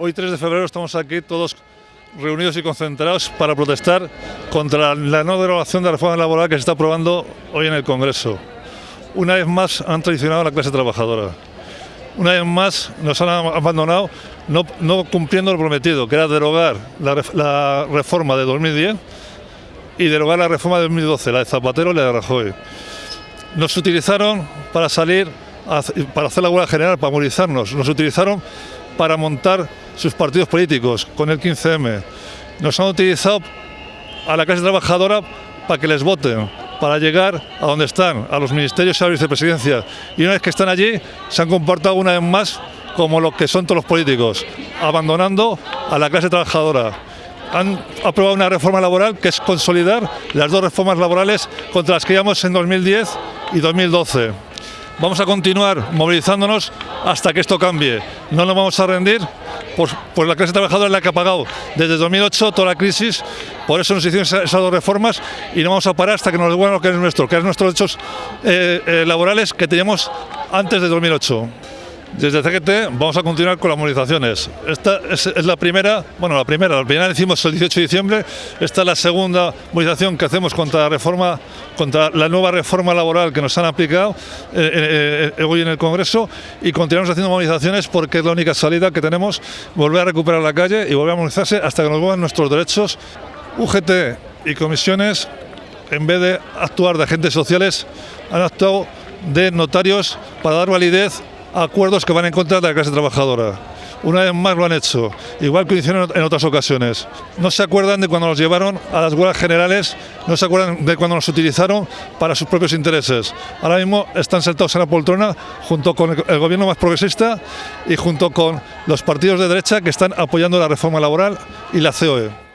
Hoy 3 de febrero estamos aquí todos reunidos y concentrados para protestar contra la no derogación de la reforma laboral que se está aprobando hoy en el Congreso. Una vez más han traicionado a la clase trabajadora. Una vez más nos han abandonado no, cumpliendo lo prometido, que era derogar la, reforma de 2010 y derogar la reforma de 2012, la de Zapatero y la de Rajoy. Nos utilizaron para salir, para hacer la huelga general, para movilizarnos. Nos utilizaron para montar sus partidos políticos con el 15M. Nos han utilizado a la clase trabajadora para que les voten, para llegar a donde están, a los ministerios y a la vicepresidencia. Y una vez que están allí, se han comportado una vez más como lo que son todos los políticos, abandonando a la clase trabajadora. Han aprobado una reforma laboral que es consolidar las dos reformas laborales contra las que íbamos en 2010 y 2012. Vamos a continuar movilizándonos hasta que esto cambie. No nos vamos a rendir, pues, la clase trabajadora es la que ha pagado desde 2008 toda la crisis, por eso nos hicieron esas dos reformas y no vamos a parar hasta que nos devuelvan lo que es nuestro, que es nuestros derechos eh, eh, laborales que teníamos antes de 2008. Desde CGT vamos a continuar con las movilizaciones. Esta es, la primera, bueno, la primera, la primera la hicimos el 18 de diciembre, esta es la segunda movilización que hacemos contra la reforma, contra la nueva reforma laboral que nos han aplicado eh, eh, hoy en el Congreso y continuamos haciendo movilizaciones porque es la única salida que tenemos, volver a recuperar la calle y volver a movilizarse hasta que nos vuelvan nuestros derechos. UGT y comisiones, en vez de actuar de agentes sociales, han actuado de notarios para dar validez acuerdos que van en contra de la clase trabajadora. Una vez más lo han hecho, igual que lo hicieron en otras ocasiones. No se acuerdan de cuando nos llevaron a las huelgas generales, no se acuerdan de cuando nos utilizaron para sus propios intereses. Ahora mismo están sentados en la poltrona junto con el gobierno más progresista y junto con los partidos de derecha que están apoyando la reforma laboral y la COE.